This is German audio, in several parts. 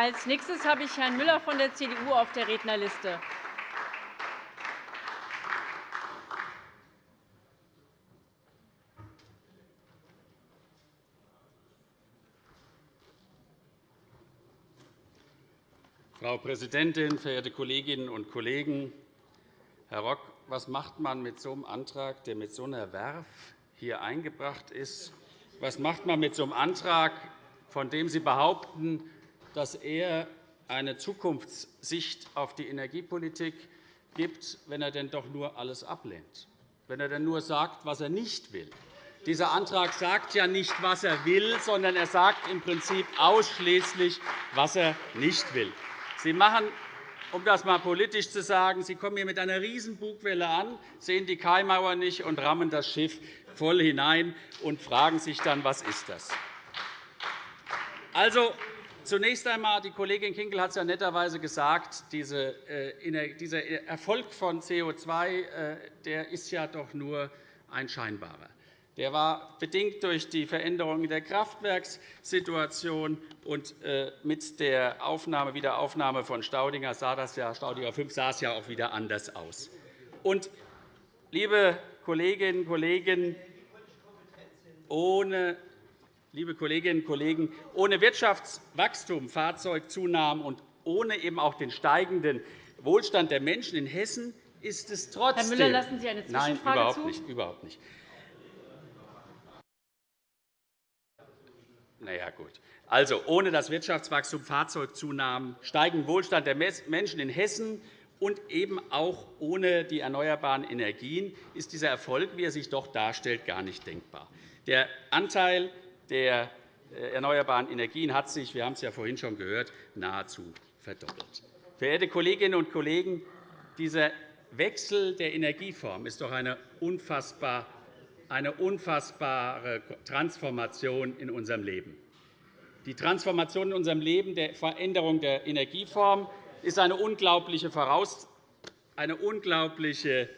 Als nächstes habe ich Herrn Müller von der CDU auf der Rednerliste. Frau Präsidentin, verehrte Kolleginnen und Kollegen! Herr Rock, was macht man mit so einem Antrag, der mit so einer Werf hier eingebracht ist? Was macht man mit so einem Antrag, von dem Sie behaupten, dass er eine Zukunftssicht auf die Energiepolitik gibt, wenn er denn doch nur alles ablehnt, wenn er denn nur sagt, was er nicht will? Dieser Antrag sagt ja nicht, was er will, sondern er sagt im Prinzip ausschließlich, was er nicht will. Sie machen, um das einmal politisch zu sagen, Sie kommen hier mit einer Riesenbugwelle an, sehen die Kaimauer nicht und rammen das Schiff voll hinein und fragen sich dann, was ist das? Also, Zunächst einmal, die Kollegin Kinkel hat es ja netterweise gesagt, äh, dieser Erfolg von CO2 äh, der ist ja doch nur ein scheinbarer. Der war bedingt durch die Veränderung der Kraftwerkssituation und äh, mit der Aufnahme, Wiederaufnahme von Staudinger sah das ja, Staudinger 5 sah es ja auch wieder anders aus. Und, liebe Kolleginnen und Kollegen, ohne liebe Kolleginnen und Kollegen, ohne Wirtschaftswachstum, Fahrzeugzunahmen und ohne eben auch den steigenden Wohlstand der Menschen in Hessen ist es trotzdem. Herr Müller, lassen Sie eine Zwischenfrage Nein, überhaupt zu? nicht, überhaupt nicht. Na ja, gut. Also, ohne das Wirtschaftswachstum, Fahrzeugzunahmen, steigenden Wohlstand der Menschen in Hessen und eben auch ohne die erneuerbaren Energien ist dieser Erfolg, wie er sich doch darstellt, gar nicht denkbar. Der Anteil der äh, erneuerbaren Energien hat sich, wir haben es ja vorhin schon gehört, nahezu verdoppelt. Verehrte Kolleginnen und Kollegen, dieser Wechsel der Energieform ist doch eine unfassbare Transformation in unserem Leben. Die Transformation in unserem Leben der Veränderung der Energieform ist eine unglaubliche, eine unglaubliche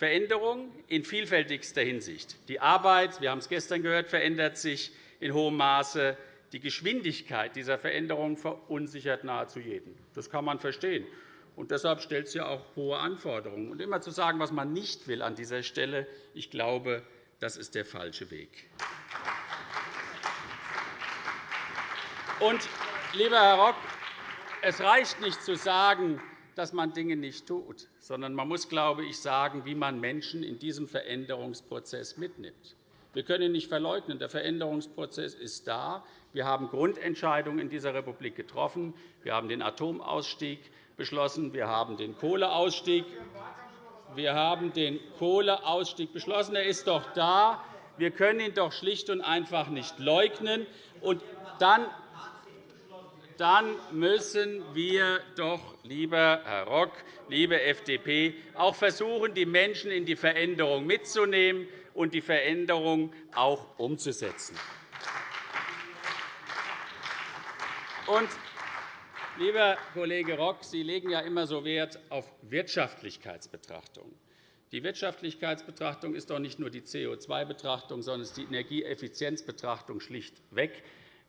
Veränderung in vielfältigster Hinsicht. Die Arbeit, wir haben es gestern gehört, verändert sich in hohem Maße. Die Geschwindigkeit dieser Veränderung verunsichert nahezu jeden. Das kann man verstehen. Und deshalb stellt es ja auch hohe Anforderungen. Und immer zu sagen, was man nicht will an dieser Stelle, ich glaube, das ist der falsche Weg. Und, lieber Herr Rock, es reicht nicht zu sagen, dass man Dinge nicht tut, sondern man muss, glaube ich, sagen, wie man Menschen in diesem Veränderungsprozess mitnimmt. Wir können ihn nicht verleugnen. Der Veränderungsprozess ist da. Wir haben Grundentscheidungen in dieser Republik getroffen. Wir haben den Atomausstieg beschlossen. Wir haben den Kohleausstieg wir haben den Kohleausstieg beschlossen. Er ist doch da. Wir können ihn doch schlicht und einfach nicht leugnen. Und dann dann müssen wir doch, lieber Herr Rock, liebe FDP, auch versuchen, die Menschen in die Veränderung mitzunehmen und die Veränderung auch umzusetzen. Und, lieber Kollege Rock, Sie legen ja immer so Wert auf Wirtschaftlichkeitsbetrachtungen. Die Wirtschaftlichkeitsbetrachtung ist doch nicht nur die CO2-Betrachtung, sondern ist die Energieeffizienzbetrachtung schlichtweg.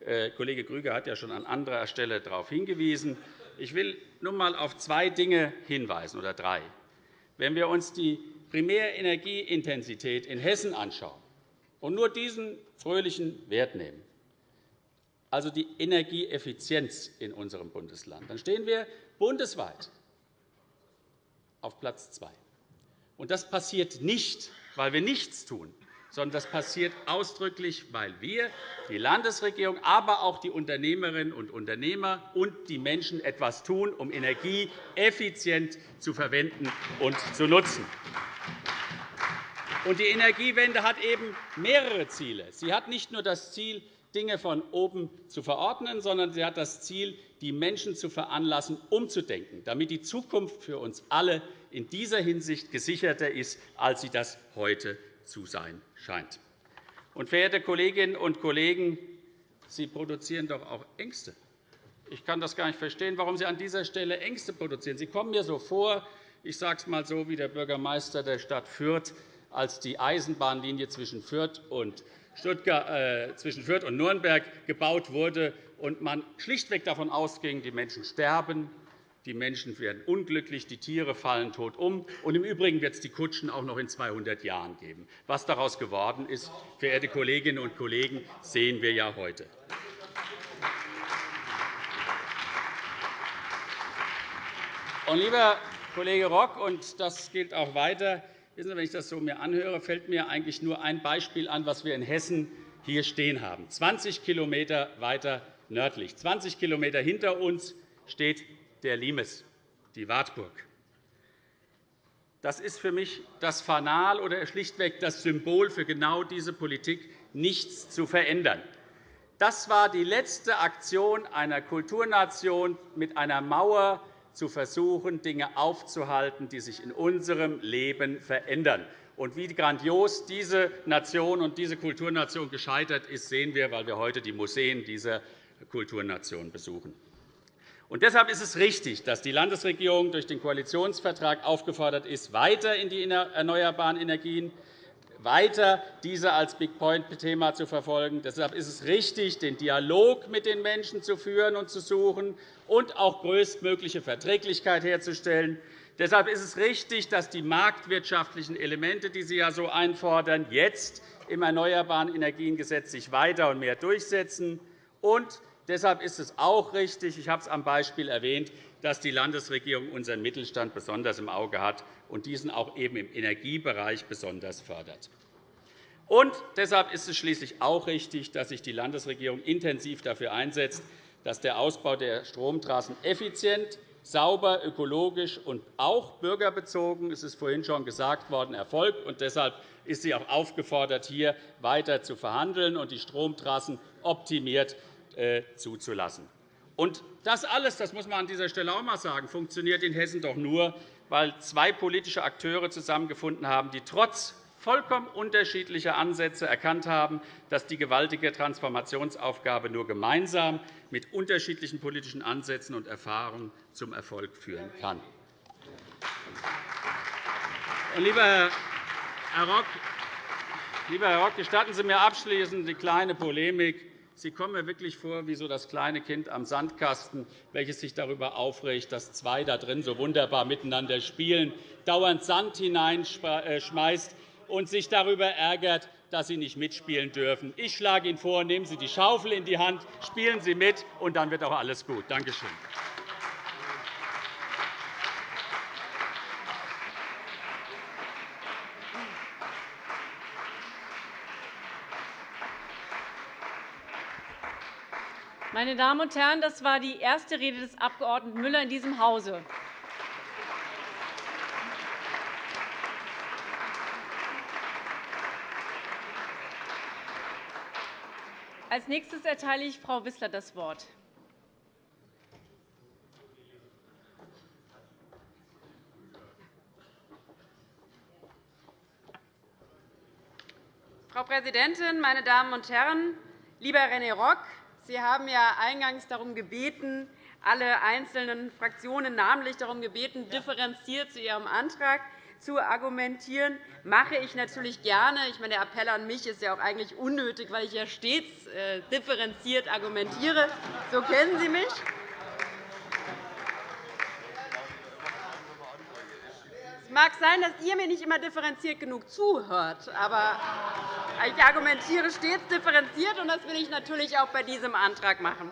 Äh, Kollege Grüger hat ja schon an anderer Stelle darauf hingewiesen. Ich will nur einmal auf zwei Dinge hinweisen, oder drei. Wenn wir uns die Primärenergieintensität in Hessen anschauen und nur diesen fröhlichen Wert nehmen, also die Energieeffizienz in unserem Bundesland, dann stehen wir bundesweit auf Platz 2. Das passiert nicht, weil wir nichts tun, sondern das passiert ausdrücklich, weil wir, die Landesregierung, aber auch die Unternehmerinnen und Unternehmer und die Menschen etwas tun, um Energie effizient zu verwenden und zu nutzen. Die Energiewende hat eben mehrere Ziele. Sie hat nicht nur das Ziel, Dinge von oben zu verordnen, sondern sie hat das Ziel, die Menschen zu veranlassen, umzudenken, damit die Zukunft für uns alle in dieser Hinsicht gesicherter ist, als sie das heute zu sein scheint. Und, verehrte Kolleginnen und Kollegen, Sie produzieren doch auch Ängste. Ich kann das gar nicht verstehen, warum Sie an dieser Stelle Ängste produzieren. Sie kommen mir so vor, ich sage es einmal so, wie der Bürgermeister der Stadt Fürth, als die Eisenbahnlinie zwischen Fürth und, Stuttgart, äh, zwischen Fürth und Nürnberg gebaut wurde und man schlichtweg davon ausging, die Menschen sterben, die Menschen werden unglücklich, die Tiere fallen tot um. Und Im Übrigen wird es die Kutschen auch noch in 200 Jahren geben. Was daraus geworden ist, verehrte Kolleginnen und Kollegen, sehen wir ja heute. Und, lieber Kollege Rock, und das gilt auch weiter, wissen Sie, wenn ich das so mir anhöre, fällt mir eigentlich nur ein Beispiel an, was wir in Hessen hier stehen haben. 20 km weiter nördlich, 20 km hinter uns steht der Limes, die Wartburg. Das ist für mich das Fanal oder schlichtweg das Symbol für genau diese Politik, nichts zu verändern. Das war die letzte Aktion einer Kulturnation, mit einer Mauer zu versuchen, Dinge aufzuhalten, die sich in unserem Leben verändern. Und wie grandios diese Nation und diese Kulturnation gescheitert ist, sehen wir, weil wir heute die Museen dieser Kulturnation besuchen. Und deshalb ist es richtig, dass die Landesregierung durch den Koalitionsvertrag aufgefordert ist, weiter in die erneuerbaren Energien weiter diese als Big Point-Thema zu verfolgen. Deshalb ist es richtig, den Dialog mit den Menschen zu führen und zu suchen und auch größtmögliche Verträglichkeit herzustellen. Deshalb ist es richtig, dass die marktwirtschaftlichen Elemente, die Sie ja so einfordern, jetzt im Erneuerbaren Energiengesetz sich weiter und mehr durchsetzen. Und Deshalb ist es auch richtig, ich habe es am Beispiel erwähnt, dass die Landesregierung unseren Mittelstand besonders im Auge hat und diesen auch eben im Energiebereich besonders fördert. Und deshalb ist es schließlich auch richtig, dass sich die Landesregierung intensiv dafür einsetzt, dass der Ausbau der Stromtrassen effizient, sauber, ökologisch und auch bürgerbezogen, es ist vorhin schon gesagt worden, erfolgt. Und deshalb ist sie auch aufgefordert, hier weiter zu verhandeln und die Stromtrassen optimiert zuzulassen. Und das alles, das muss man an dieser Stelle auch einmal sagen, funktioniert in Hessen doch nur, weil zwei politische Akteure zusammengefunden haben, die trotz vollkommen unterschiedlicher Ansätze erkannt haben, dass die gewaltige Transformationsaufgabe nur gemeinsam mit unterschiedlichen politischen Ansätzen und Erfahrungen zum Erfolg führen kann. Lieber Herr Rock, gestatten Sie mir abschließend die kleine Polemik. Sie kommen mir wirklich vor wie so das kleine Kind am Sandkasten, welches sich darüber aufregt, dass zwei da drin so wunderbar miteinander spielen, dauernd Sand hineinschmeißt und sich darüber ärgert, dass Sie nicht mitspielen dürfen. Ich schlage Ihnen vor, nehmen Sie die Schaufel in die Hand, spielen Sie mit, und dann wird auch alles gut. Danke schön. Meine Damen und Herren, das war die erste Rede des Abg. Müller in diesem Hause. Als nächstes erteile ich Frau Wissler das Wort. Frau Präsidentin, meine Damen und Herren! Lieber René Rock, Sie haben ja eingangs darum gebeten, alle einzelnen Fraktionen namentlich darum gebeten, differenziert zu Ihrem Antrag zu argumentieren. Das mache ich natürlich gerne. Ich meine, der Appell an mich ist ja auch eigentlich unnötig, weil ich ja stets äh, differenziert argumentiere. So kennen Sie mich. Mag sein, dass ihr mir nicht immer differenziert genug zuhört, aber ich argumentiere stets differenziert, und das will ich natürlich auch bei diesem Antrag machen.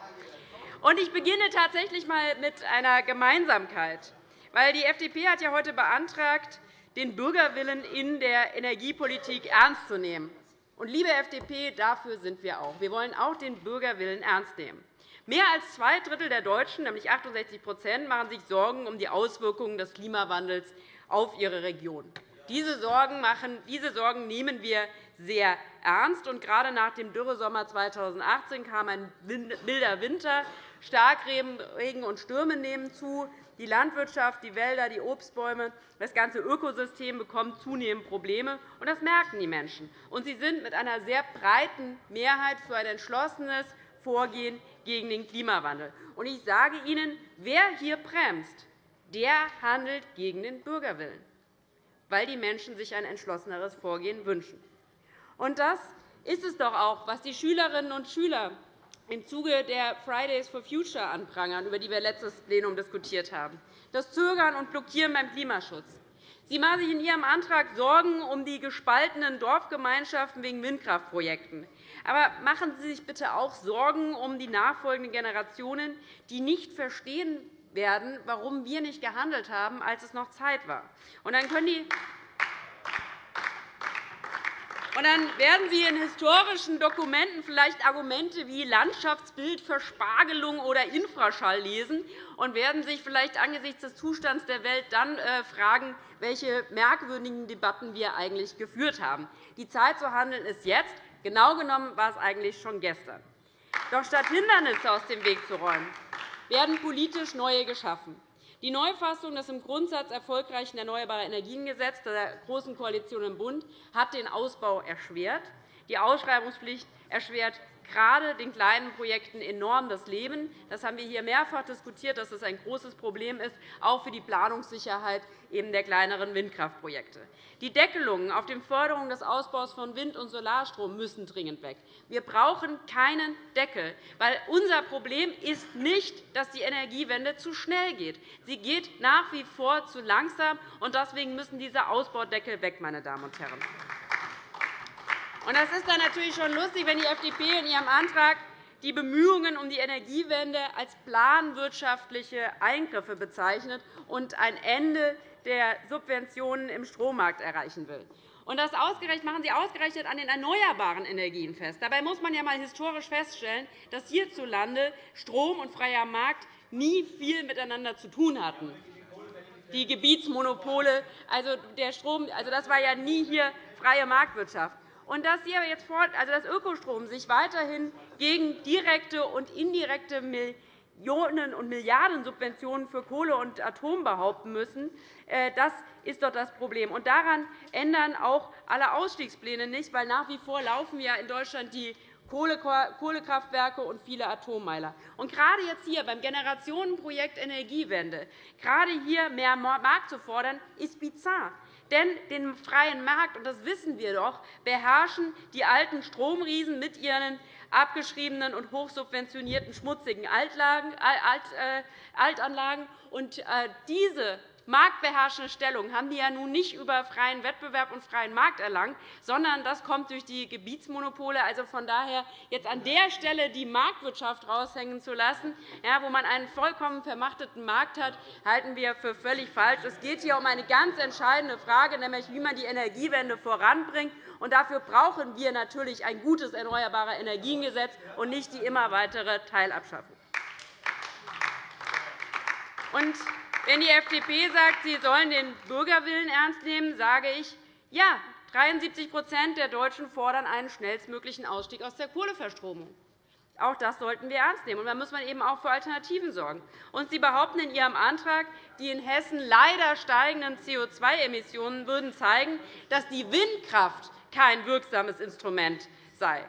Ich beginne tatsächlich einmal mit einer Gemeinsamkeit. Die FDP hat ja heute beantragt, den Bürgerwillen in der Energiepolitik ernst zu nehmen. Und, liebe FDP, dafür sind wir auch. Wir wollen auch den Bürgerwillen ernst nehmen. Mehr als zwei Drittel der Deutschen, nämlich 68% machen sich Sorgen um die Auswirkungen des Klimawandels auf ihre Region. Diese Sorgen, machen, diese Sorgen nehmen wir sehr ernst. Und gerade nach dem Dürresommer 2018 kam ein milder Winter. Starkregen und Stürme nehmen zu. Die Landwirtschaft, die Wälder, die Obstbäume, das ganze Ökosystem bekommen zunehmend Probleme. Und das merken die Menschen. Und sie sind mit einer sehr breiten Mehrheit für ein entschlossenes Vorgehen gegen den Klimawandel. Und ich sage Ihnen, wer hier bremst, der handelt gegen den Bürgerwillen, weil die Menschen sich ein entschlosseneres Vorgehen wünschen. Und das ist es doch auch, was die Schülerinnen und Schüler im Zuge der Fridays for Future anprangern, über die wir letztes Plenum diskutiert haben, das Zögern und Blockieren beim Klimaschutz. Sie machen sich in Ihrem Antrag Sorgen um die gespaltenen Dorfgemeinschaften wegen Windkraftprojekten. Aber machen Sie sich bitte auch Sorgen um die nachfolgenden Generationen, die nicht verstehen werden, warum wir nicht gehandelt haben, als es noch Zeit war. Und dann können die und dann werden Sie in historischen Dokumenten vielleicht Argumente wie Landschaftsbild, Verspargelung oder Infraschall lesen und werden sich vielleicht angesichts des Zustands der Welt dann äh, fragen, welche merkwürdigen Debatten wir eigentlich geführt haben. Die Zeit zu handeln ist jetzt. Genau genommen war es eigentlich schon gestern. Doch statt Hindernisse aus dem Weg zu räumen, werden politisch neue geschaffen. Die Neufassung des im Grundsatz erfolgreichen Erneuerbare Energiengesetzes der Großen Koalition im Bund hat den Ausbau erschwert. Die Ausschreibungspflicht erschwert gerade den kleinen Projekten enorm das Leben. Das haben wir hier mehrfach diskutiert, dass das ein großes Problem ist, auch für die Planungssicherheit der kleineren Windkraftprojekte. Die Deckelungen auf die Förderung des Ausbaus von Wind- und Solarstrom müssen dringend weg. Wir brauchen keinen Deckel, weil unser Problem ist nicht, dass die Energiewende zu schnell geht. Sie geht nach wie vor zu langsam, und deswegen müssen diese Ausbaudeckel weg, meine Damen und Herren. Das ist dann natürlich schon lustig, wenn die FDP in ihrem Antrag die Bemühungen um die Energiewende als planwirtschaftliche Eingriffe bezeichnet und ein Ende der Subventionen im Strommarkt erreichen will. das machen Sie ausgerechnet an den erneuerbaren Energien fest. Dabei muss man ja einmal historisch feststellen, dass hierzulande Strom und freier Markt nie viel miteinander zu tun hatten. Die Gebietsmonopole, also der Strom, also das war ja nie hier freie Marktwirtschaft und dass, Sie jetzt fort, also dass Ökostrom sich weiterhin gegen direkte und indirekte Millionen- und Milliardensubventionen für Kohle und Atom behaupten müssen, äh, das ist doch das Problem. Und daran ändern auch alle Ausstiegspläne nicht, weil nach wie vor laufen ja in Deutschland die Kohlekraftwerke und viele Atommeiler. Und gerade jetzt hier beim Generationenprojekt Energiewende, gerade hier mehr Markt zu fordern, ist bizarr. Denn den freien Markt, und das wissen wir doch, beherrschen die alten Stromriesen mit ihren abgeschriebenen und hochsubventionierten schmutzigen äh, Altanlagen. Und äh, diese marktbeherrschende Stellung haben die ja nun nicht über freien Wettbewerb und freien Markt erlangt, sondern das kommt durch die Gebietsmonopole. Also von daher jetzt an der Stelle die Marktwirtschaft raushängen zu lassen, wo man einen vollkommen vermachteten Markt hat, halten wir für völlig falsch. Es geht hier um eine ganz entscheidende Frage, nämlich wie man die Energiewende voranbringt. Und dafür brauchen wir natürlich ein gutes Erneuerbare Energiengesetz und nicht die immer weitere Teilabschaffung. Und wenn die FDP sagt, sie sollen den Bürgerwillen ernst nehmen, sage ich, ja, 73% der Deutschen fordern einen schnellstmöglichen Ausstieg aus der Kohleverstromung. Auch das sollten wir ernst nehmen. Und da muss man eben auch für Alternativen sorgen. Und Sie behaupten in Ihrem Antrag, die in Hessen leider steigenden CO2-Emissionen würden zeigen, dass die Windkraft kein wirksames Instrument sei.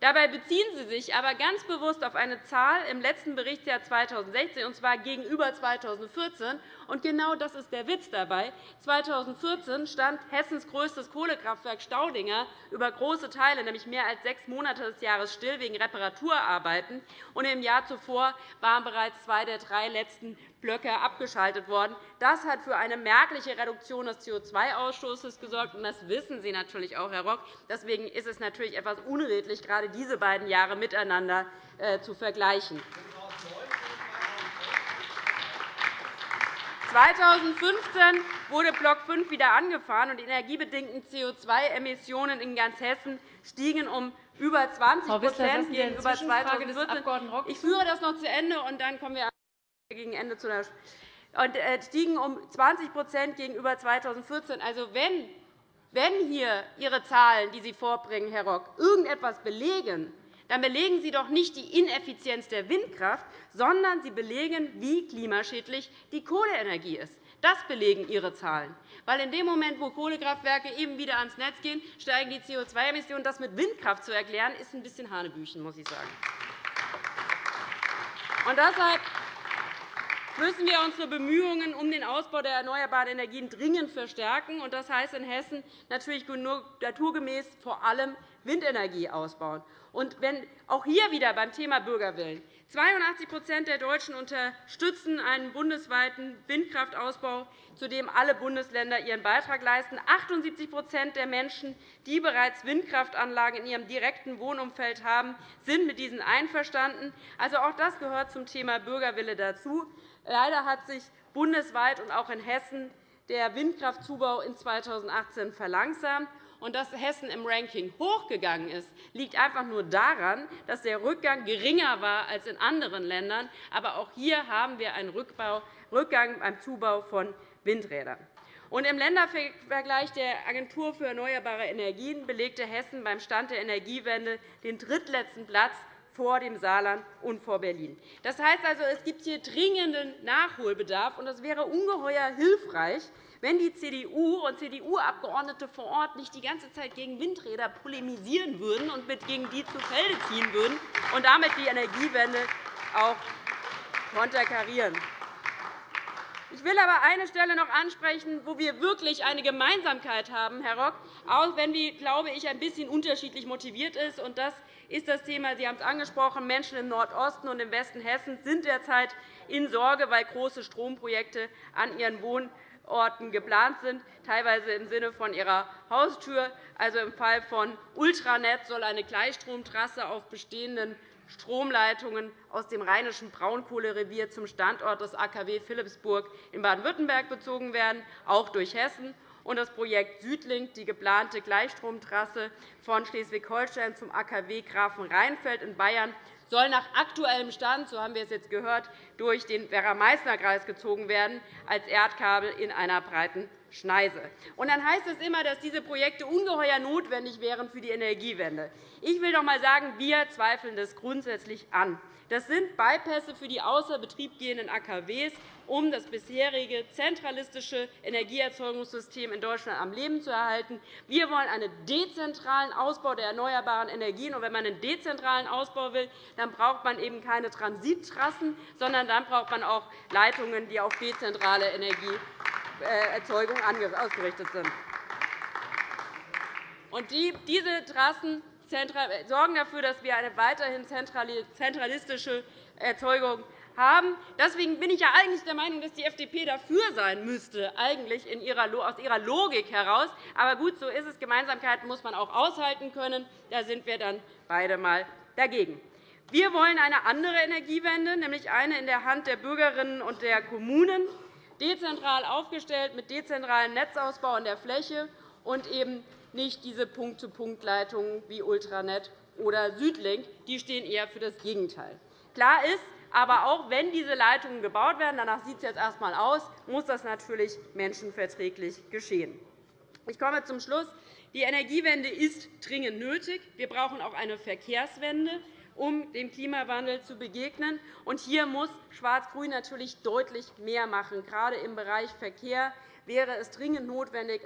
Dabei beziehen Sie sich aber ganz bewusst auf eine Zahl im letzten Berichtsjahr 2016, und zwar gegenüber 2014. Und genau das ist der Witz dabei. 2014 stand Hessens größtes Kohlekraftwerk Staudinger über große Teile, nämlich mehr als sechs Monate des Jahres, still wegen Reparaturarbeiten. Und Im Jahr zuvor waren bereits zwei der drei letzten Blöcke abgeschaltet worden. Das hat für eine merkliche Reduktion des CO2-Ausstoßes gesorgt. Und das wissen Sie natürlich auch, Herr Rock. Deswegen ist es natürlich etwas unredlich, gerade diese beiden Jahre miteinander äh, zu vergleichen. 2015 wurde Block 5 wieder angefahren, und die energiebedingten CO2-Emissionen in ganz Hessen stiegen um über 20 Wissler, gegenüber 2014. Ich führe das noch zu Ende, und dann kommen wir gegen Ende zu der und äh, stiegen um 20 gegenüber 2014. Also, wenn, wenn hier Ihre Zahlen, die Sie vorbringen, Herr Rock, irgendetwas belegen, dann belegen Sie doch nicht die Ineffizienz der Windkraft, sondern Sie belegen, wie klimaschädlich die Kohleenergie ist. Das belegen Ihre Zahlen. Weil in dem Moment, wo Kohlekraftwerke eben wieder ans Netz gehen, steigen die CO2-Emissionen. Das mit Windkraft zu erklären, ist ein bisschen Hanebüchen, muss ich sagen. Und deshalb müssen wir unsere Bemühungen um den Ausbau der erneuerbaren Energien dringend verstärken. Das heißt in Hessen natürlich naturgemäß vor allem Windenergie ausbauen. Und wenn auch hier wieder beim Thema Bürgerwillen 82% der Deutschen unterstützen einen bundesweiten Windkraftausbau, zu dem alle Bundesländer ihren Beitrag leisten. 78% der Menschen, die bereits Windkraftanlagen in ihrem direkten Wohnumfeld haben, sind mit diesen einverstanden. Also, auch das gehört zum Thema Bürgerwille dazu. Leider hat sich bundesweit und auch in Hessen der Windkraftzubau in 2018 verlangsamt. Und dass Hessen im Ranking hochgegangen ist, liegt einfach nur daran, dass der Rückgang geringer war als in anderen Ländern. Aber auch hier haben wir einen Rückgang beim Zubau von Windrädern. Und Im Ländervergleich der Agentur für erneuerbare Energien belegte Hessen beim Stand der Energiewende den drittletzten Platz vor dem Saarland und vor Berlin. Das heißt also, es gibt hier dringenden Nachholbedarf. und Es wäre ungeheuer hilfreich, wenn die CDU und CDU-Abgeordnete vor Ort nicht die ganze Zeit gegen Windräder polemisieren würden und gegen die zu Felde ziehen würden und damit die Energiewende auch konterkarieren. Ich will aber eine Stelle noch ansprechen, wo wir wirklich eine Gemeinsamkeit haben, Herr Rock, auch wenn die, glaube ich, ein bisschen unterschiedlich motiviert ist. Und das ist das Thema, Sie haben es angesprochen, Menschen im Nordosten und im Westen Hessens sind derzeit in Sorge, weil große Stromprojekte an ihren Wohn- Orten geplant sind, teilweise im Sinne von ihrer Haustür. Also Im Fall von Ultranet soll eine Gleichstromtrasse auf bestehenden Stromleitungen aus dem rheinischen Braunkohlerevier zum Standort des AKW Philipsburg in Baden-Württemberg bezogen werden, auch durch Hessen. Und das Projekt Südlink, die geplante Gleichstromtrasse von Schleswig-Holstein zum AKW Grafenrheinfeld in Bayern, soll nach aktuellem Stand, so haben wir es jetzt gehört, durch den Werra-Meißner-Kreis gezogen werden, als Erdkabel in einer breiten Schneise. Und dann heißt es immer, dass diese Projekte ungeheuer notwendig wären für die Energiewende. Ich will doch einmal sagen, wir zweifeln das grundsätzlich an. Das sind Beipässe für die außer Betrieb gehenden AKWs, um das bisherige zentralistische Energieerzeugungssystem in Deutschland am Leben zu erhalten. Wir wollen einen dezentralen Ausbau der erneuerbaren Energien. Und wenn man einen dezentralen Ausbau will, dann braucht man eben keine Transittrassen, sondern dann braucht man auch Leitungen, die auf dezentrale Energieerzeugung ausgerichtet sind. Und diese Trassen sorgen dafür, dass wir eine weiterhin zentralistische Erzeugung haben. Deswegen bin ich ja eigentlich der Meinung, dass die FDP dafür sein müsste, eigentlich aus ihrer Logik heraus. Aber gut, so ist es. Gemeinsamkeiten muss man auch aushalten können. Da sind wir dann beide einmal dagegen. Wir wollen eine andere Energiewende, nämlich eine in der Hand der Bürgerinnen und der Kommunen, dezentral aufgestellt mit dezentralem Netzausbau in der Fläche und eben nicht diese Punkt-zu-Punkt-Leitungen wie Ultranet oder Südlink. Die stehen eher für das Gegenteil. Klar ist, aber auch wenn diese Leitungen gebaut werden, danach sieht es jetzt erst einmal aus, muss das natürlich menschenverträglich geschehen. Ich komme zum Schluss. Die Energiewende ist dringend nötig. Wir brauchen auch eine Verkehrswende, um dem Klimawandel zu begegnen. Und hier muss Schwarz-Grün natürlich deutlich mehr machen, gerade im Bereich Verkehr wäre es dringend notwendig,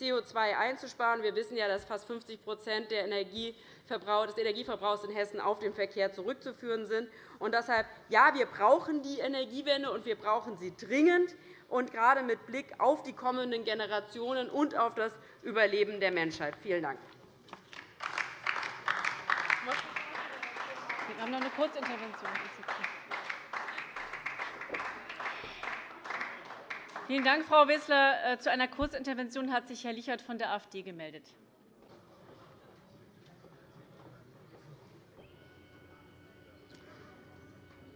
CO2 einzusparen. Wir wissen ja, dass fast 50% des Energieverbrauchs in Hessen auf den Verkehr zurückzuführen sind. Und deshalb, ja, wir brauchen die Energiewende, und wir brauchen sie dringend, und gerade mit Blick auf die kommenden Generationen und auf das Überleben der Menschheit. Vielen Dank. Wir haben noch eine Kurzintervention. Vielen Dank, Frau Wissler. Äh, zu einer Kurzintervention hat sich Herr Lichert von der AfD gemeldet.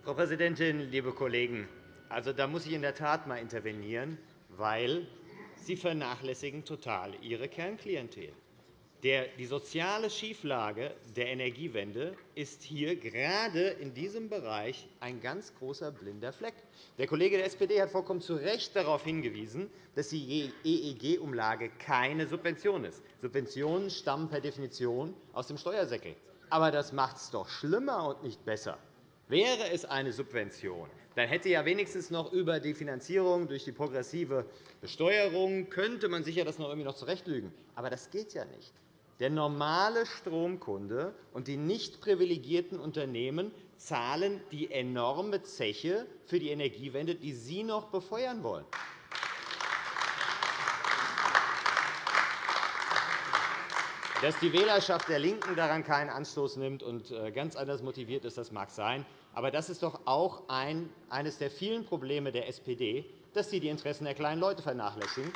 Frau Präsidentin, liebe Kollegen! Also, da muss ich in der Tat einmal intervenieren, weil Sie vernachlässigen total Ihre Kernklientel. Die soziale Schieflage der Energiewende ist hier gerade in diesem Bereich ein ganz großer blinder Fleck. Der Kollege der SPD hat vollkommen zu Recht darauf hingewiesen, dass die EEG-Umlage keine Subvention ist. Subventionen stammen per Definition aus dem Steuersäckel. Aber das macht es doch schlimmer und nicht besser. Wäre es eine Subvention, dann hätte ja wenigstens noch über die Finanzierung durch die progressive Besteuerung könnte man sicher das noch irgendwie noch zurechtlügen. Aber das geht ja nicht. Der normale Stromkunde und die nicht privilegierten Unternehmen zahlen die enorme Zeche für die Energiewende, die Sie noch befeuern wollen. Dass die Wählerschaft der LINKEN daran keinen Anstoß nimmt und äh, ganz anders motiviert ist, das mag sein. Aber das ist doch auch eines der vielen Probleme der SPD, dass sie die Interessen der kleinen Leute vernachlässigen.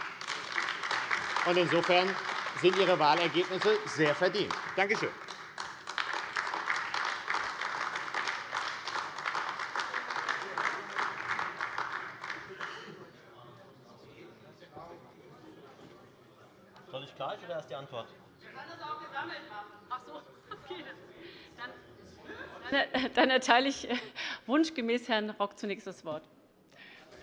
Insofern sind Ihre Wahlergebnisse sehr verdient. Danke schön. Soll ich gleich oder erst die Antwort? Dann erteile ich äh, wunschgemäß Herrn Rock zunächst das Wort.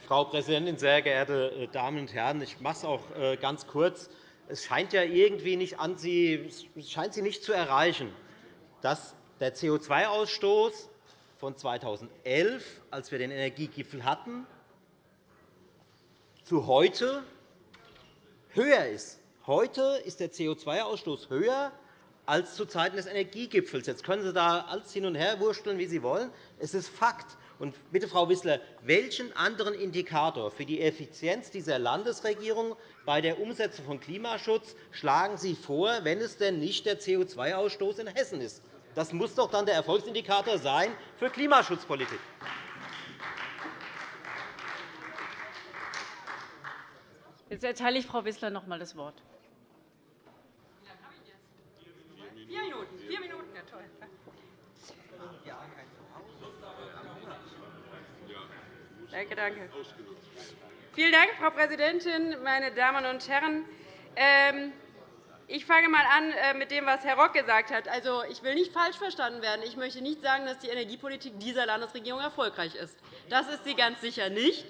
Frau Präsidentin, sehr geehrte äh, Damen und Herren! Ich mache es auch äh, ganz kurz. Es scheint ja irgendwie nicht an Sie, scheint Sie nicht zu erreichen, dass der CO2-Ausstoß von 2011, als wir den Energiegipfel hatten, zu heute höher ist. Heute ist der CO2-Ausstoß höher als zu Zeiten des Energiegipfels. Jetzt können Sie da alles hin und her wursteln, wie Sie wollen. Es ist Fakt. Und bitte, Frau Wissler, welchen anderen Indikator für die Effizienz dieser Landesregierung bei der Umsetzung von Klimaschutz schlagen Sie vor, wenn es denn nicht der CO2-Ausstoß in Hessen ist? Das muss doch dann der Erfolgsindikator sein für Klimaschutzpolitik. Jetzt erteile ich Frau Wissler noch einmal das Wort. Vier Minuten. Vier Minuten, ja toll. Danke, danke. Vielen Dank, Frau Präsidentin, meine Damen und Herren! Ähm, ich fange einmal an äh, mit dem, was Herr Rock gesagt hat. Also, ich will nicht falsch verstanden werden. Ich möchte nicht sagen, dass die Energiepolitik dieser Landesregierung erfolgreich ist. Das ist sie ganz sicher nicht.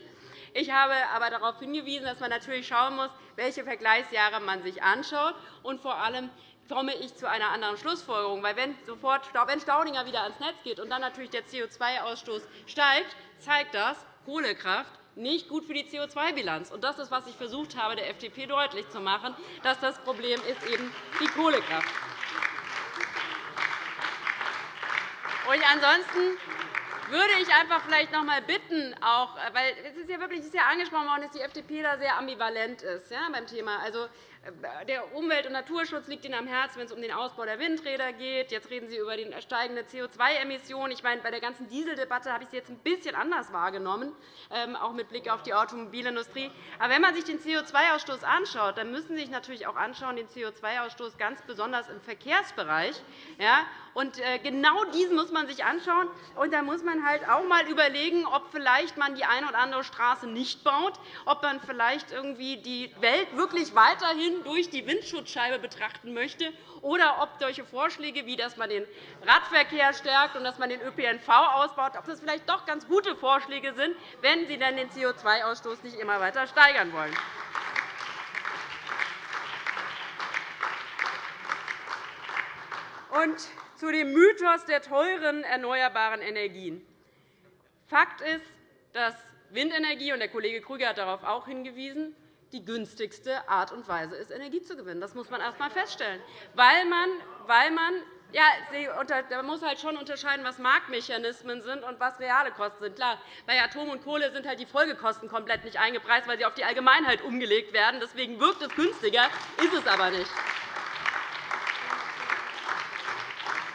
Ich habe aber darauf hingewiesen, dass man natürlich schauen muss, welche Vergleichsjahre man sich anschaut und vor allem, komme ich zu einer anderen Schlussfolgerung. Weil wenn, sofort, wenn Staudinger wieder ans Netz geht und dann natürlich der CO2-Ausstoß steigt, zeigt das, Kohlekraft nicht gut für die CO2-Bilanz. Das ist, was ich versucht habe, der FDP deutlich zu machen, dass das Problem ist eben die Kohlekraft. Und ansonsten würde ich einfach vielleicht noch einmal bitten, auch, weil es ist ja wirklich es ist ja angesprochen worden, dass die FDP da sehr ambivalent ist ja, beim Thema. Also, der Umwelt- und Naturschutz liegt Ihnen am Herzen, wenn es um den Ausbau der Windräder geht. Jetzt reden Sie über die steigende CO2-Emissionen. Ich meine, bei der ganzen Dieseldebatte habe ich Sie jetzt ein bisschen anders wahrgenommen, ähm, auch mit Blick auf die Automobilindustrie. Aber wenn man sich den CO2-Ausstoß anschaut, dann müssen Sie sich natürlich auch anschauen, den CO2-Ausstoß ganz besonders im Verkehrsbereich. Ja, und äh, genau diesen muss man sich anschauen. Und da muss man halt auch einmal überlegen, ob vielleicht man die eine oder andere Straße nicht baut, ob man vielleicht irgendwie die Welt wirklich weiterhin durch die Windschutzscheibe betrachten möchte, oder ob solche Vorschläge, wie dass man den Radverkehr stärkt und dass man den ÖPNV ausbaut, ob das vielleicht doch ganz gute Vorschläge sind, wenn Sie dann den CO2-Ausstoß nicht immer weiter steigern wollen. Und zu dem Mythos der teuren erneuerbaren Energien. Fakt ist, dass Windenergie, und der Kollege Krüger hat darauf auch hingewiesen, die günstigste Art und Weise ist, Energie zu gewinnen. Das muss man erst einmal feststellen, weil man, weil man ja, man muss halt schon unterscheiden, was Marktmechanismen sind und was reale Kosten sind. Klar, bei Atom und Kohle sind halt die Folgekosten komplett nicht eingepreist, weil sie auf die Allgemeinheit umgelegt werden. Deswegen wirkt es günstiger, ist es aber nicht.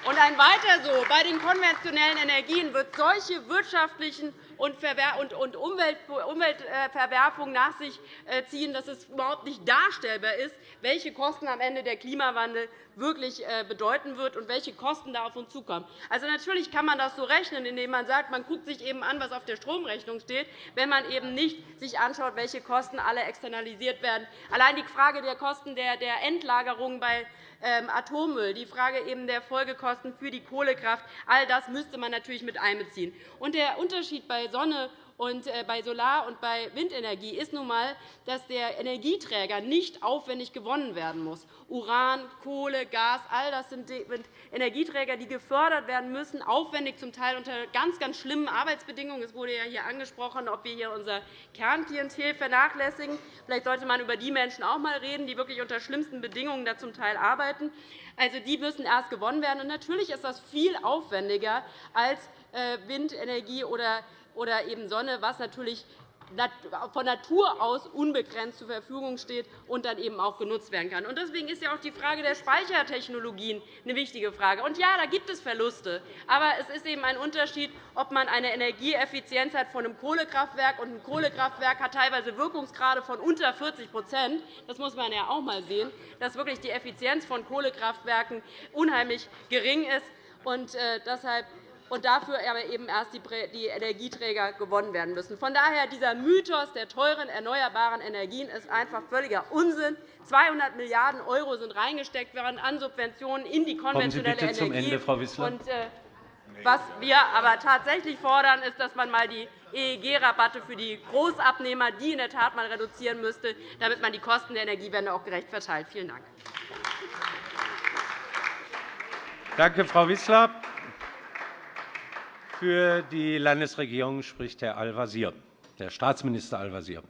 Und ein weiter so. Bei den konventionellen Energien wird solche wirtschaftlichen und Umweltverwerfungen nach sich äh, ziehen, dass es überhaupt nicht darstellbar ist, welche Kosten am Ende der Klimawandel wirklich äh, bedeuten wird und welche Kosten da auf uns zukommen. Also, natürlich kann man das so rechnen, indem man sagt, man guckt sich eben an, was auf der Stromrechnung steht, wenn man eben nicht sich anschaut, welche Kosten alle externalisiert werden. Allein die Frage der Kosten der Endlagerung bei Atommüll, die Frage eben der Folgekosten für die Kohlekraft, all das müsste man natürlich mit einbeziehen. Und der Unterschied bei Sonne und äh, bei Solar- und bei Windenergie ist nun einmal, dass der Energieträger nicht aufwendig gewonnen werden muss. Uran, Kohle, Gas, all das sind Energieträger, die gefördert werden müssen, aufwendig zum Teil unter ganz, ganz schlimmen Arbeitsbedingungen. Es wurde ja hier angesprochen, ob wir hier unser Kernklientel vernachlässigen. Vielleicht sollte man über die Menschen auch einmal reden, die wirklich unter schlimmsten Bedingungen da zum Teil arbeiten. Also, die müssen erst gewonnen werden. Und natürlich ist das viel aufwendiger als äh, Windenergie oder oder eben Sonne, was natürlich von Natur aus unbegrenzt zur Verfügung steht und dann eben auch genutzt werden kann. Deswegen ist ja auch die Frage der Speichertechnologien eine wichtige Frage. Und ja, da gibt es Verluste. Aber es ist eben ein Unterschied, ob man eine Energieeffizienz hat von einem Kohlekraftwerk und ein Kohlekraftwerk hat teilweise Wirkungsgrade von unter 40% Das muss man ja auch einmal sehen, dass wirklich die Effizienz von Kohlekraftwerken unheimlich gering ist. Und äh, deshalb und dafür aber eben erst die Energieträger gewonnen werden müssen. Von daher dieser Mythos der teuren erneuerbaren Energien ist einfach völliger Unsinn. 200 Milliarden € sind reingesteckt worden an Subventionen in die konventionelle Energie. Zum Ende, Frau Wissler. Und, äh, was wir aber tatsächlich fordern, ist, dass man einmal die EEG-Rabatte für die Großabnehmer, die in der Tat mal reduzieren müsste, damit man die Kosten der Energiewende auch gerecht verteilt. Vielen Dank. Danke, Frau Wissler. Für die Landesregierung spricht Herr Al-Wazir, der Staatsminister Al-Wazir.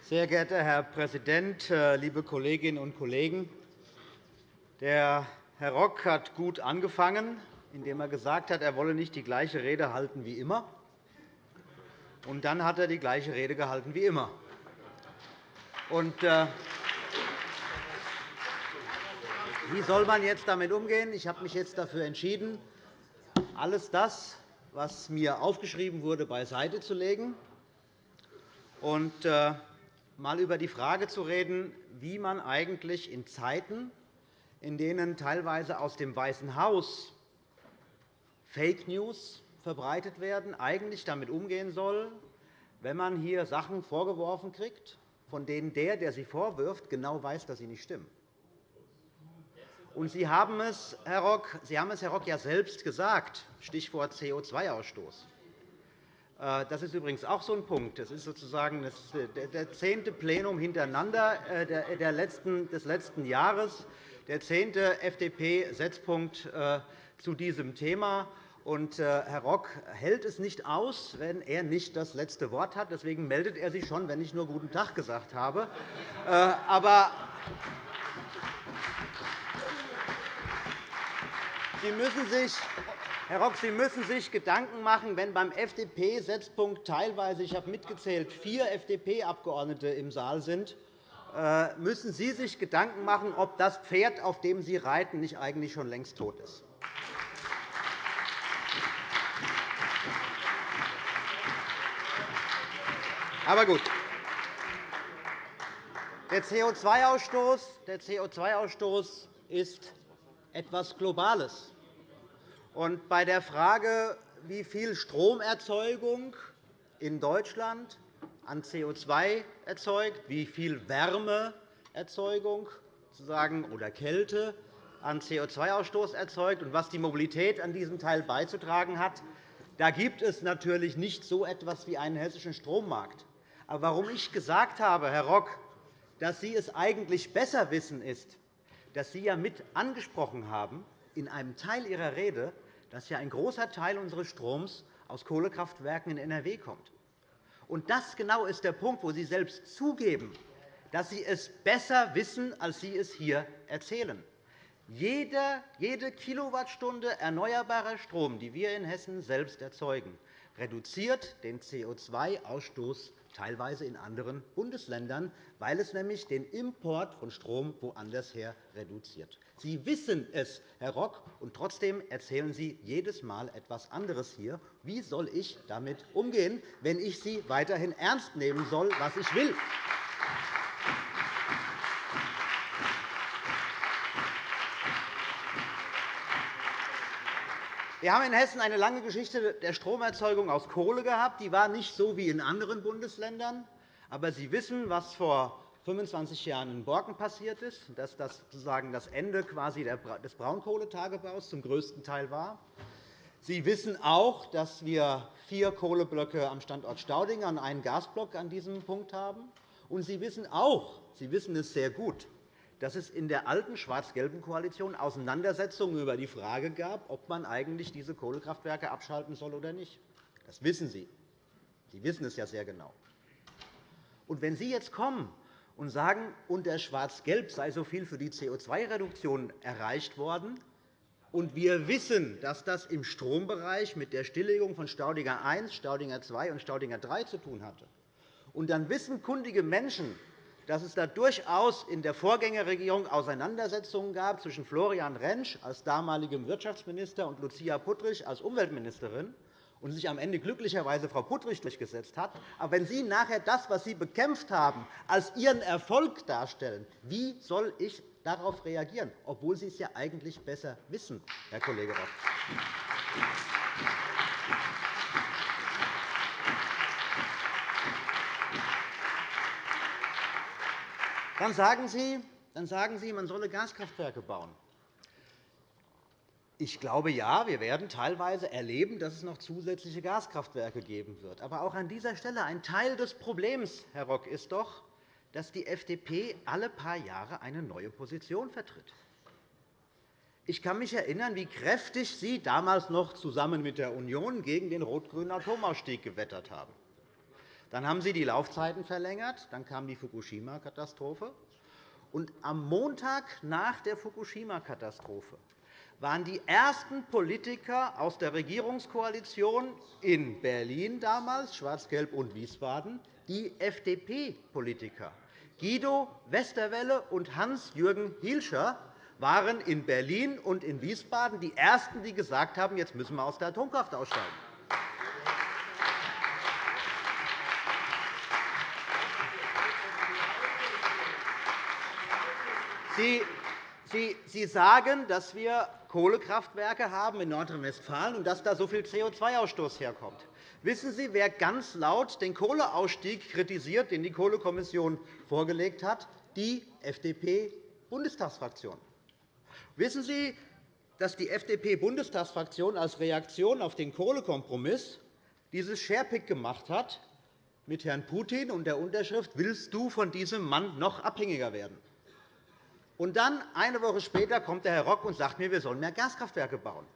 Sehr geehrter Herr Präsident, äh, liebe Kolleginnen und Kollegen! Der Herr Rock hat gut angefangen, indem er gesagt hat, er wolle nicht die gleiche Rede halten wie immer. Und dann hat er die gleiche Rede gehalten wie immer. Und, äh, wie soll man jetzt damit umgehen? Ich habe mich jetzt dafür entschieden, alles das, was mir aufgeschrieben wurde, beiseite zu legen und äh, einmal über die Frage zu reden, wie man eigentlich in Zeiten, in denen teilweise aus dem Weißen Haus Fake News verbreitet werden, eigentlich damit umgehen soll, wenn man hier Sachen vorgeworfen kriegt, von denen der, der sie vorwirft, genau weiß, dass sie nicht stimmen. Und Sie haben es, Herr Rock, Sie haben es, Herr Rock, ja selbst gesagt, Stichwort CO2-Ausstoß. Äh, das ist übrigens auch so ein Punkt. Das ist sozusagen der zehnte Plenum hintereinander äh, des letzten Jahres, der zehnte FDP-Setzpunkt äh, zu diesem Thema. Und Herr Rock hält es nicht aus, wenn er nicht das letzte Wort hat. Deswegen meldet er sich schon, wenn ich nur Guten Tag gesagt habe. Aber Sie müssen sich Herr Rock, Sie müssen sich Gedanken machen, wenn beim FDP-Setzpunkt teilweise, ich habe mitgezählt, vier FDP-Abgeordnete im Saal sind, äh, müssen Sie sich Gedanken machen, ob das Pferd, auf dem Sie reiten, nicht eigentlich schon längst tot ist. Aber gut. Der CO2-Ausstoß ist etwas Globales. Und bei der Frage, wie viel Stromerzeugung in Deutschland an CO2 erzeugt, wie viel Wärmeerzeugung oder Kälte an CO2-Ausstoß erzeugt und was die Mobilität an diesem Teil beizutragen hat, da gibt es natürlich nicht so etwas wie einen hessischen Strommarkt. Aber warum ich gesagt habe, Herr Rock, dass Sie es eigentlich besser wissen, ist, dass Sie ja mit angesprochen haben in einem Teil Ihrer Rede, dass ja ein großer Teil unseres Stroms aus Kohlekraftwerken in NRW kommt. Und das genau ist der Punkt, wo Sie selbst zugeben, dass Sie es besser wissen, als Sie es hier erzählen. Jede Kilowattstunde erneuerbarer Strom, die wir in Hessen selbst erzeugen, reduziert den CO2-Ausstoß teilweise in anderen Bundesländern, weil es nämlich den Import von Strom woanders her reduziert. Sie wissen es, Herr Rock, und trotzdem erzählen Sie jedes Mal etwas anderes hier. Wie soll ich damit umgehen, wenn ich Sie weiterhin ernst nehmen soll, was ich will? Wir haben in Hessen eine lange Geschichte der Stromerzeugung aus Kohle gehabt. Die war nicht so wie in anderen Bundesländern. Aber Sie wissen, was vor 25 Jahren in Borken passiert ist, dass das sozusagen das Ende quasi des Braunkohletagebaus zum größten Teil war. Sie wissen auch, dass wir vier Kohleblöcke am Standort Staudinger und einen Gasblock an diesem Punkt haben. Und Sie wissen auch, Sie wissen es sehr gut, dass es in der alten schwarz-gelben Koalition Auseinandersetzungen über die Frage gab, ob man eigentlich diese Kohlekraftwerke abschalten soll oder nicht. Das wissen Sie. Sie wissen es ja sehr genau. Und wenn Sie jetzt kommen und sagen, unter Schwarz-Gelb sei so viel für die CO2-Reduktion erreicht worden, Und wir wissen, dass das im Strombereich mit der Stilllegung von Staudinger I, Staudinger II und Staudinger III zu tun hatte. Und dann wissen kundige Menschen, dass es da durchaus in der Vorgängerregierung Auseinandersetzungen gab zwischen Florian Rentsch als damaligem Wirtschaftsminister und Lucia Puttrich als Umweltministerin und sich am Ende glücklicherweise Frau Puttrich durchgesetzt hat. Aber wenn Sie nachher das, was Sie bekämpft haben, als Ihren Erfolg darstellen, wie soll ich darauf reagieren, obwohl Sie es ja eigentlich besser wissen, Herr Kollege Rock? Dann sagen Sie, dann sagen Sie, man solle Gaskraftwerke bauen. Ich glaube, ja, wir werden teilweise erleben, dass es noch zusätzliche Gaskraftwerke geben wird. Aber auch an dieser Stelle ein Teil des Problems, Herr Rock, ist doch, dass die FDP alle paar Jahre eine neue Position vertritt. Ich kann mich erinnern, wie kräftig Sie damals noch zusammen mit der Union gegen den rot-grünen Atomausstieg gewettert haben. Dann haben Sie die Laufzeiten verlängert. Dann kam die Fukushima-Katastrophe. am Montag nach der Fukushima-Katastrophe waren die ersten Politiker aus der Regierungskoalition in Berlin damals, Schwarz-Gelb und Wiesbaden, die FDP-Politiker. Guido Westerwelle und Hans-Jürgen Hielscher waren in Berlin und in Wiesbaden die Ersten, die gesagt haben, jetzt müssen wir aus der Atomkraft aussteigen. Sie, sagen, dass wir Kohlekraftwerke haben in Nordrhein-Westfalen und dass da so viel CO2-Ausstoß herkommt. Wissen Sie, wer ganz laut den Kohleausstieg kritisiert, den die Kohlekommission vorgelegt hat? Die FDP-Bundestagsfraktion. Wissen Sie, dass die FDP-Bundestagsfraktion als Reaktion auf den Kohlekompromiss dieses Sharepick gemacht hat mit Herrn Putin und der Unterschrift Willst du von diesem Mann noch abhängiger werden? Und dann, eine Woche später, kommt der Herr Rock und sagt mir, wir sollen mehr Gaskraftwerke bauen.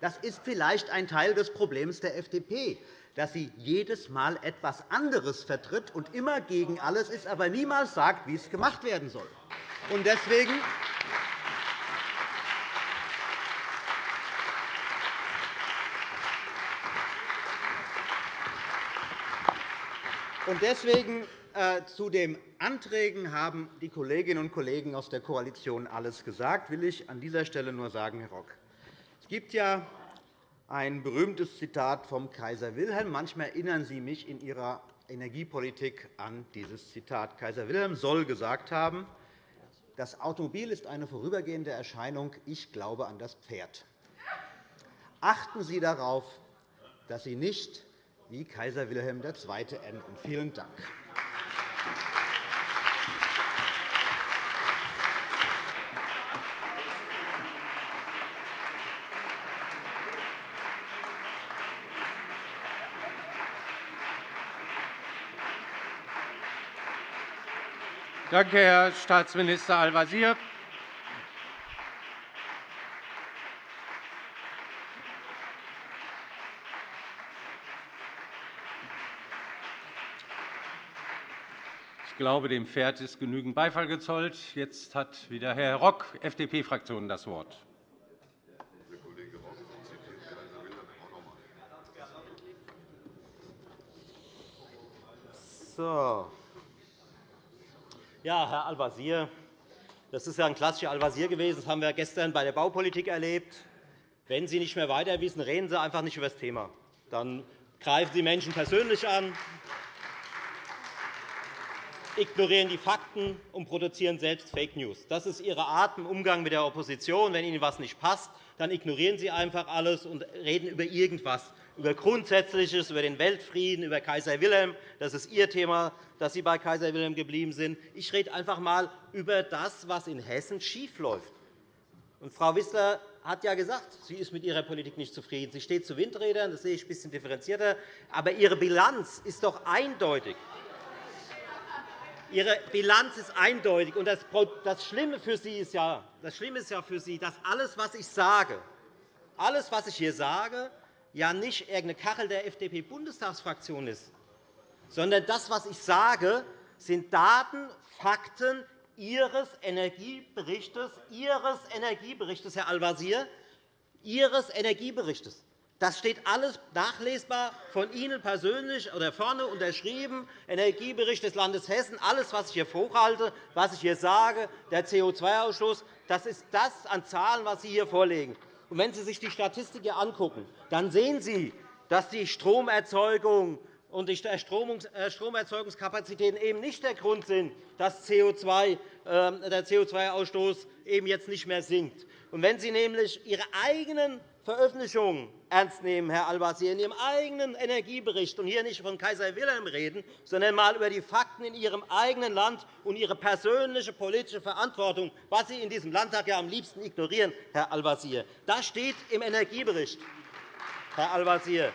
Das ist vielleicht ein Teil des Problems der FDP, dass sie jedes Mal etwas anderes vertritt und immer gegen alles ist, aber niemals sagt, wie es gemacht werden soll. Und deswegen und deswegen zu den Anträgen haben die Kolleginnen und Kollegen aus der Koalition alles gesagt, will ich an dieser Stelle nur sagen, Herr Rock. Es gibt ja ein berühmtes Zitat vom Kaiser Wilhelm. Manchmal erinnern Sie mich in Ihrer Energiepolitik an dieses Zitat. Kaiser Wilhelm soll gesagt haben, das Automobil ist eine vorübergehende Erscheinung. Ich glaube an das Pferd. Achten Sie darauf, dass Sie nicht wie Kaiser Wilhelm II. enden. Vielen Dank. Danke, Herr Staatsminister Al-Wazir. Ich glaube, dem Pferd ist genügend Beifall gezollt. Jetzt hat wieder Herr Rock, FDP-Fraktion, das Wort. So. Ja, Herr Al-Wazir, das ist ja ein klassischer Al-Wazir gewesen. Das haben wir gestern bei der Baupolitik erlebt. Wenn Sie nicht mehr weiter wissen, reden Sie einfach nicht über das Thema. Dann greifen Sie Menschen persönlich an, ignorieren die Fakten und produzieren selbst Fake News. Das ist Ihre Art im Umgang mit der Opposition. Wenn Ihnen etwas nicht passt, dann ignorieren Sie einfach alles und reden über irgendwas über Grundsätzliches, über den Weltfrieden, über Kaiser Wilhelm. Das ist Ihr Thema, dass Sie bei Kaiser Wilhelm geblieben sind. Ich rede einfach einmal über das, was in Hessen schiefläuft. Und Frau Wissler hat ja gesagt, sie ist mit ihrer Politik nicht zufrieden. Sie steht zu Windrädern, das sehe ich ein bisschen differenzierter. Aber Ihre Bilanz ist doch eindeutig. Ihre Bilanz ist eindeutig. Und das Schlimme für Sie ist ja, das Schlimme ist ja für Sie, dass alles, was ich sage, alles, was ich hier sage, ja nicht irgendeine Kachel der FDP-Bundestagsfraktion ist, sondern das, was ich sage, sind Daten, Fakten Ihres Energieberichts, Ihres Energieberichts Herr Al-Wazir, Ihres Energieberichts. Das steht alles nachlesbar von Ihnen persönlich oder vorne unterschrieben, Energiebericht des Landes Hessen. Alles, was ich hier hochhalte, was ich hier sage, der CO2-Ausstoß, das ist das an Zahlen, was Sie hier vorlegen. Und wenn Sie sich die Statistik hier angucken, dann sehen Sie, dass die Stromerzeugung und die äh, Stromerzeugungskapazitäten eben nicht der Grund sind, dass ähm, der CO2-Ausstoß eben jetzt nicht mehr sinkt. Und wenn Sie nämlich Ihre eigenen Veröffentlichungen ernst nehmen, Herr Al-Wazir, in Ihrem eigenen Energiebericht und hier nicht von Kaiser Wilhelm reden, sondern einmal über die Fakten in Ihrem eigenen Land und Ihre persönliche politische Verantwortung, was Sie in diesem Landtag ja am liebsten ignorieren, Herr Al-Wazir. Das steht im Energiebericht, Herr Al-Wazir.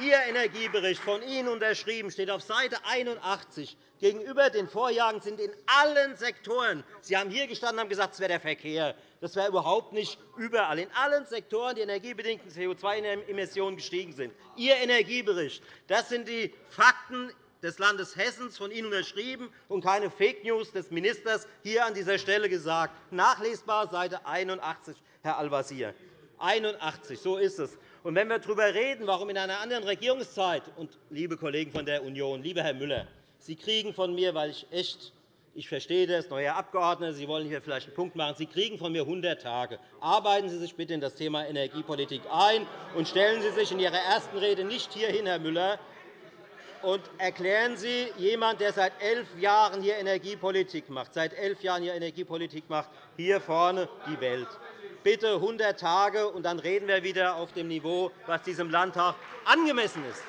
Ihr Energiebericht, von Ihnen unterschrieben, steht auf Seite 81. Gegenüber den Vorjahren sind in allen Sektoren – Sie haben hier gestanden und haben gesagt, es wäre der Verkehr, das wäre überhaupt nicht überall – in allen Sektoren die energiebedingten CO2-Emissionen gestiegen sind. Ihr Energiebericht, das sind die Fakten des Landes Hessen, von Ihnen unterschrieben, und keine Fake News des Ministers hier an dieser Stelle gesagt. Nachlesbar Seite 81, Herr Al-Wazir. 81, so ist es. Und wenn wir darüber reden, warum in einer anderen Regierungszeit, und liebe Kollegen von der Union, lieber Herr Müller, Sie kriegen von mir, weil ich echt ich verstehe das, neuer Abgeordneter, Sie wollen hier vielleicht einen Punkt machen. Sie kriegen von mir 100 Tage. Arbeiten Sie sich bitte in das Thema Energiepolitik ein und stellen Sie sich in Ihrer ersten Rede nicht hierhin, Herr Müller, und erklären Sie jemand, der seit elf Jahren hier Energiepolitik macht, seit elf Jahren hier Energiepolitik macht, hier vorne die Welt bitte 100 Tage, und dann reden wir wieder auf dem Niveau, was diesem Landtag angemessen ist.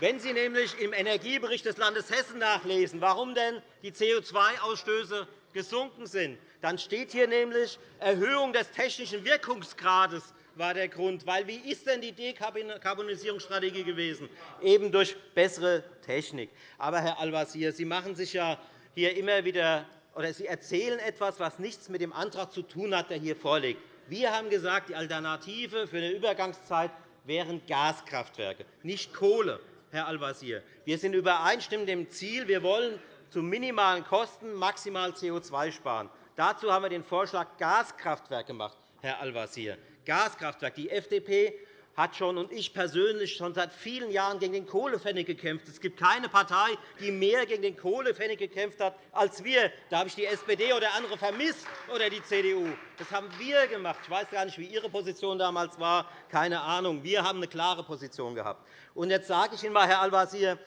Wenn Sie nämlich im Energiebericht des Landes Hessen nachlesen, warum denn die CO2-Ausstöße gesunken sind, dann steht hier nämlich Erhöhung des technischen Wirkungsgrades war der Grund. Weil, wie ist denn die Dekarbonisierungsstrategie gewesen? Eben durch bessere Technik. Aber, Herr Al-Wazir, Sie machen sich ja hier immer wieder oder Sie erzählen etwas, was nichts mit dem Antrag zu tun hat, der hier vorliegt. Wir haben gesagt, die Alternative für eine Übergangszeit wären Gaskraftwerke, nicht Kohle, Herr Al-Wazir. Wir sind übereinstimmend dem Ziel, wir wollen zu minimalen Kosten maximal CO2 sparen. Dazu haben wir den Vorschlag Gaskraftwerk gemacht, Herr Al-Wazir. Gaskraftwerk. Die FDP hat schon und ich persönlich schon seit vielen Jahren gegen den Kohlepfennig gekämpft. Es gibt keine Partei, die mehr gegen den Kohlepfennig gekämpft hat als wir. Da habe ich die SPD oder andere vermisst oder die CDU. Das haben wir gemacht. Ich weiß gar nicht, wie Ihre Position damals war. Keine Ahnung. Wir haben eine klare Position gehabt. Und jetzt sage ich Ihnen einmal, Herr Al-Wazir,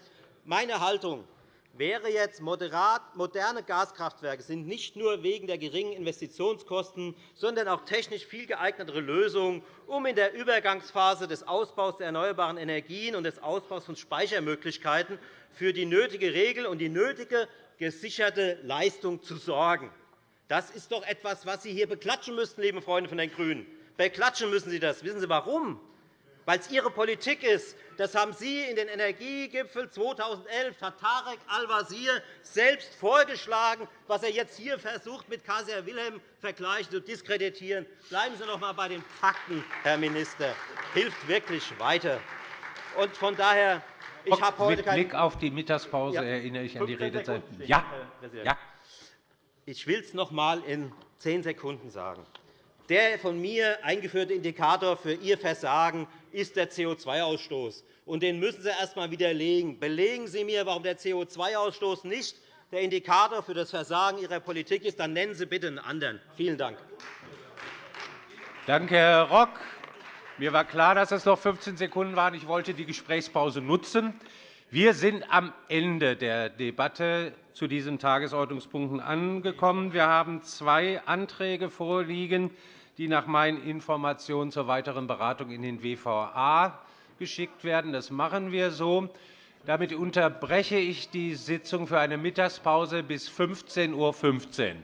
meine Haltung wäre jetzt, moderne Gaskraftwerke sind nicht nur wegen der geringen Investitionskosten, sondern auch technisch viel geeignetere Lösungen, um in der Übergangsphase des Ausbaus der erneuerbaren Energien und des Ausbaus von Speichermöglichkeiten für die nötige Regel und die nötige gesicherte Leistung zu sorgen. Das ist doch etwas, was Sie hier beklatschen müssten, liebe Freunde von den GRÜNEN. Beklatschen müssen Sie das. Wissen Sie warum? Weil es Ihre Politik ist, das haben Sie in den Energiegipfel 2011 hat Tarek Al-Wazir selbst vorgeschlagen, was er jetzt hier versucht, mit Kaiser Wilhelm vergleichen zu diskreditieren. Bleiben Sie noch einmal bei den Fakten, Herr Minister. Hilft wirklich weiter. Und von daher, ich habe heute Mit Blick auf die Mittagspause ja. erinnere ich an die Redezeit. Ja. ja. Ich will es noch einmal in zehn Sekunden sagen. Der von mir eingeführte Indikator für Ihr Versagen ist der CO2-Ausstoß. Den müssen Sie erst einmal widerlegen. Belegen Sie mir, warum der CO2-Ausstoß nicht der Indikator für das Versagen Ihrer Politik ist. Dann nennen Sie bitte einen anderen. Vielen Dank. Danke, Herr Rock. Mir war klar, dass es noch 15 Sekunden waren. Ich wollte die Gesprächspause nutzen. Wir sind am Ende der Debatte zu diesen Tagesordnungspunkten angekommen. Wir haben zwei Anträge vorliegen, die nach meinen Informationen zur weiteren Beratung in den WVA geschickt werden. Das machen wir so. Damit unterbreche ich die Sitzung für eine Mittagspause bis 15.15 Uhr.